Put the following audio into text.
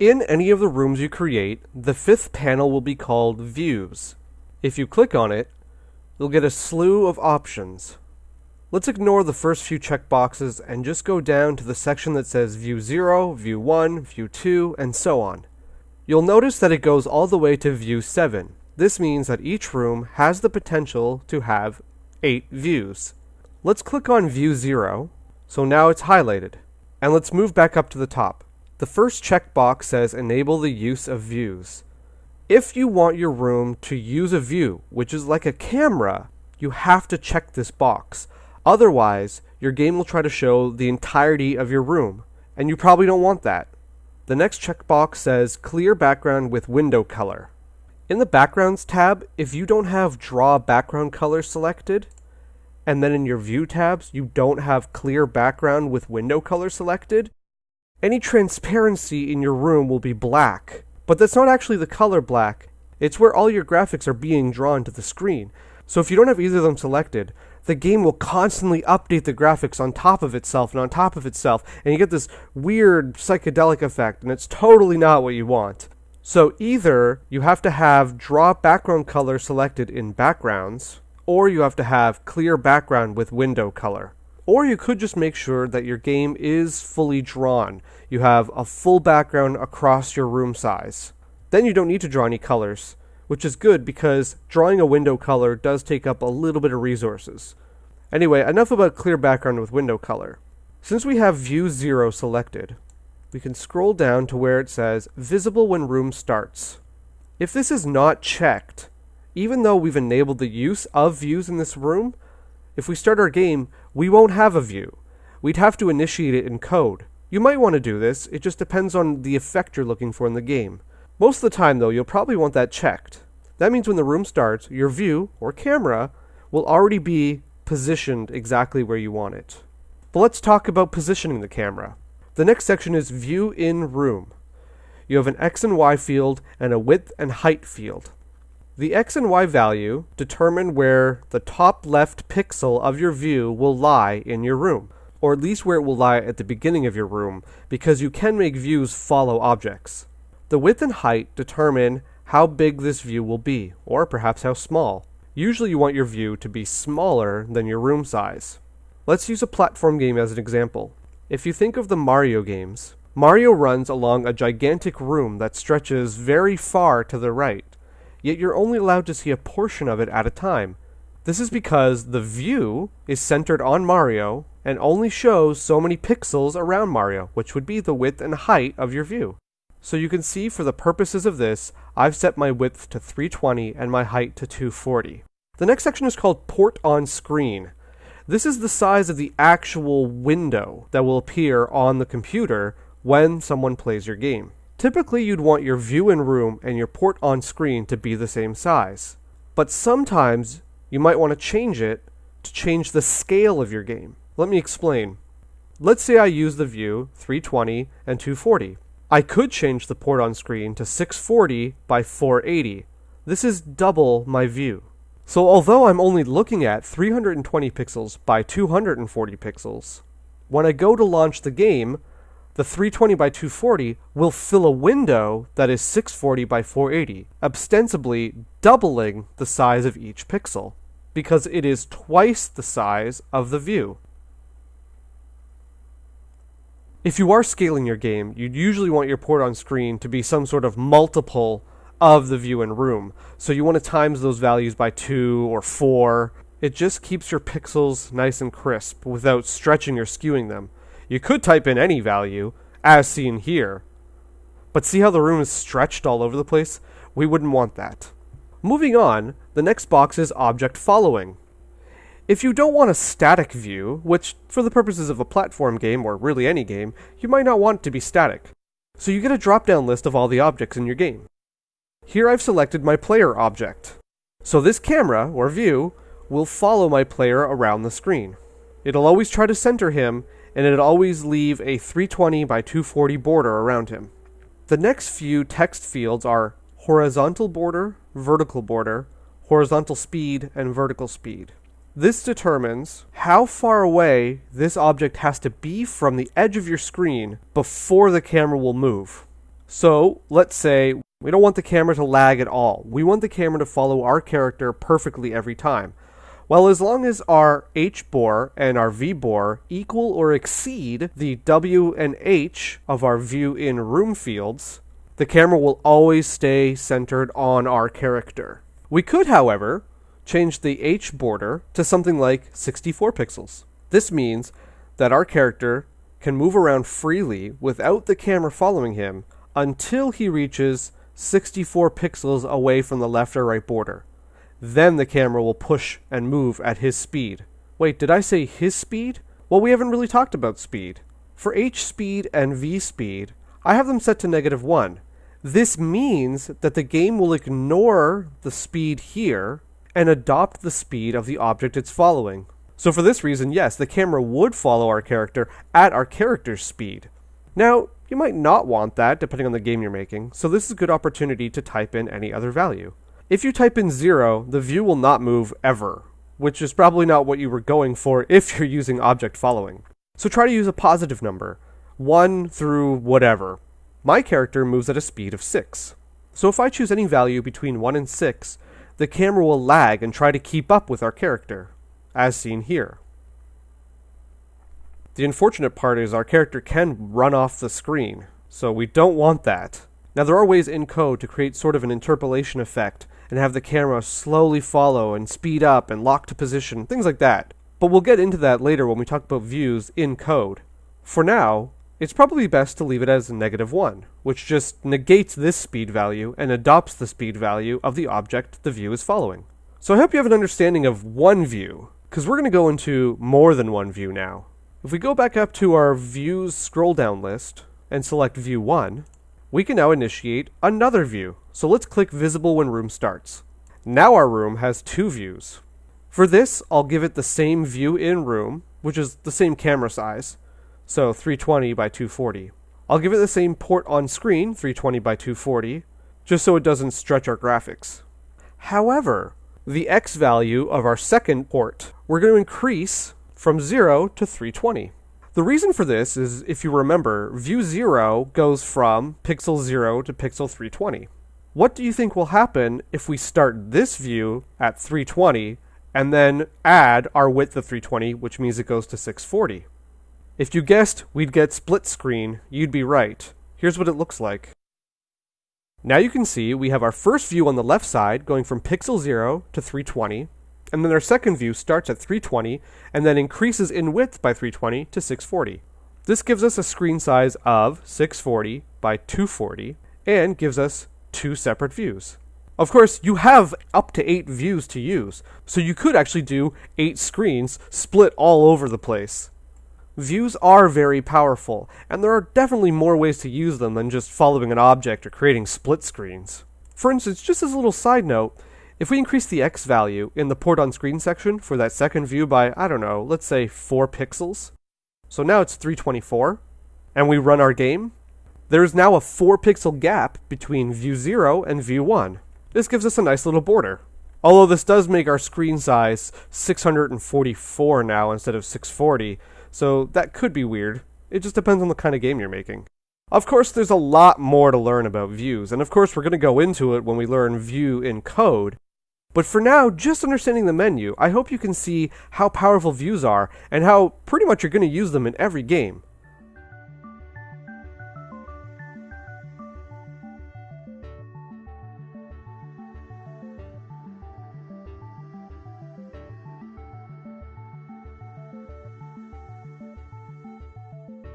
In any of the rooms you create, the fifth panel will be called Views. If you click on it, you'll get a slew of options. Let's ignore the first few checkboxes and just go down to the section that says View 0, View 1, View 2, and so on. You'll notice that it goes all the way to View 7. This means that each room has the potential to have 8 views. Let's click on View 0, so now it's highlighted. And let's move back up to the top. The first checkbox says Enable the use of views. If you want your room to use a view, which is like a camera, you have to check this box. Otherwise, your game will try to show the entirety of your room, and you probably don't want that. The next checkbox says Clear background with window color. In the Backgrounds tab, if you don't have Draw background color selected, and then in your View tabs you don't have Clear background with window color selected, any transparency in your room will be black. But that's not actually the color black, it's where all your graphics are being drawn to the screen. So if you don't have either of them selected, the game will constantly update the graphics on top of itself and on top of itself, and you get this weird psychedelic effect, and it's totally not what you want. So either you have to have draw background color selected in backgrounds, or you have to have clear background with window color. Or you could just make sure that your game is fully drawn. You have a full background across your room size. Then you don't need to draw any colors which is good because drawing a window color does take up a little bit of resources. Anyway, enough about clear background with window color. Since we have view 0 selected, we can scroll down to where it says visible when room starts. If this is not checked, even though we've enabled the use of views in this room, if we start our game, we won't have a view. We'd have to initiate it in code. You might want to do this, it just depends on the effect you're looking for in the game. Most of the time, though, you'll probably want that checked. That means when the room starts, your view, or camera, will already be positioned exactly where you want it. But let's talk about positioning the camera. The next section is View in Room. You have an X and Y field and a width and height field. The X and Y value determine where the top left pixel of your view will lie in your room, or at least where it will lie at the beginning of your room, because you can make views follow objects. The width and height determine how big this view will be, or perhaps how small. Usually you want your view to be smaller than your room size. Let's use a platform game as an example. If you think of the Mario games, Mario runs along a gigantic room that stretches very far to the right, yet you're only allowed to see a portion of it at a time. This is because the view is centered on Mario and only shows so many pixels around Mario, which would be the width and height of your view. So you can see for the purposes of this, I've set my width to 320 and my height to 240. The next section is called Port on Screen. This is the size of the actual window that will appear on the computer when someone plays your game. Typically, you'd want your view in room and your port on screen to be the same size. But sometimes you might want to change it to change the scale of your game. Let me explain. Let's say I use the view 320 and 240. I could change the port on screen to 640 by 480. This is double my view. So although I'm only looking at 320 pixels by 240 pixels, when I go to launch the game, the 320 by 240 will fill a window that is 640 by 480, ostensibly doubling the size of each pixel, because it is twice the size of the view. If you are scaling your game, you'd usually want your port on screen to be some sort of multiple of the view in room. So you want to times those values by 2 or 4. It just keeps your pixels nice and crisp without stretching or skewing them. You could type in any value, as seen here. But see how the room is stretched all over the place? We wouldn't want that. Moving on, the next box is object following. If you don't want a static view, which for the purposes of a platform game or really any game, you might not want to be static. So you get a drop down list of all the objects in your game. Here I've selected my player object. So this camera, or view, will follow my player around the screen. It'll always try to center him, and it'll always leave a 320 by 240 border around him. The next few text fields are horizontal border, vertical border, horizontal speed, and vertical speed. This determines how far away this object has to be from the edge of your screen before the camera will move. So let's say we don't want the camera to lag at all. We want the camera to follow our character perfectly every time. Well, as long as our H bore and our V bore equal or exceed the W and H of our view in room fields, the camera will always stay centered on our character. We could, however, change the H border to something like 64 pixels. This means that our character can move around freely without the camera following him until he reaches 64 pixels away from the left or right border. Then the camera will push and move at his speed. Wait, did I say his speed? Well, we haven't really talked about speed. For H speed and V speed, I have them set to negative 1. This means that the game will ignore the speed here and adopt the speed of the object it's following. So for this reason, yes, the camera would follow our character at our character's speed. Now, you might not want that depending on the game you're making, so this is a good opportunity to type in any other value. If you type in 0, the view will not move ever, which is probably not what you were going for if you're using object following. So try to use a positive number, 1 through whatever. My character moves at a speed of 6. So if I choose any value between 1 and 6, the camera will lag and try to keep up with our character, as seen here. The unfortunate part is our character can run off the screen, so we don't want that. Now there are ways in code to create sort of an interpolation effect and have the camera slowly follow and speed up and lock to position, things like that. But we'll get into that later when we talk about views in code. For now, it's probably best to leave it as a negative 1, which just negates this speed value and adopts the speed value of the object the view is following. So I hope you have an understanding of one view, because we're going to go into more than one view now. If we go back up to our views scroll down list and select view 1, we can now initiate another view. So let's click visible when room starts. Now our room has two views. For this, I'll give it the same view in room, which is the same camera size, so 320 by 240. I'll give it the same port on screen, 320 by 240, just so it doesn't stretch our graphics. However, the X value of our second port, we're going to increase from 0 to 320. The reason for this is, if you remember, view 0 goes from pixel 0 to pixel 320. What do you think will happen if we start this view at 320 and then add our width of 320, which means it goes to 640? If you guessed we'd get split screen, you'd be right. Here's what it looks like. Now you can see we have our first view on the left side going from pixel 0 to 320, and then our second view starts at 320 and then increases in width by 320 to 640. This gives us a screen size of 640 by 240 and gives us two separate views. Of course, you have up to eight views to use, so you could actually do eight screens split all over the place. Views are very powerful, and there are definitely more ways to use them than just following an object or creating split screens. For instance, just as a little side note, if we increase the X value in the port on screen section for that second view by, I don't know, let's say 4 pixels, so now it's 324, and we run our game, there is now a 4 pixel gap between view 0 and view 1. This gives us a nice little border. Although this does make our screen size 644 now instead of 640, so that could be weird. It just depends on the kind of game you're making. Of course, there's a lot more to learn about views, and of course we're going to go into it when we learn view in code, but for now, just understanding the menu, I hope you can see how powerful views are and how pretty much you're going to use them in every game.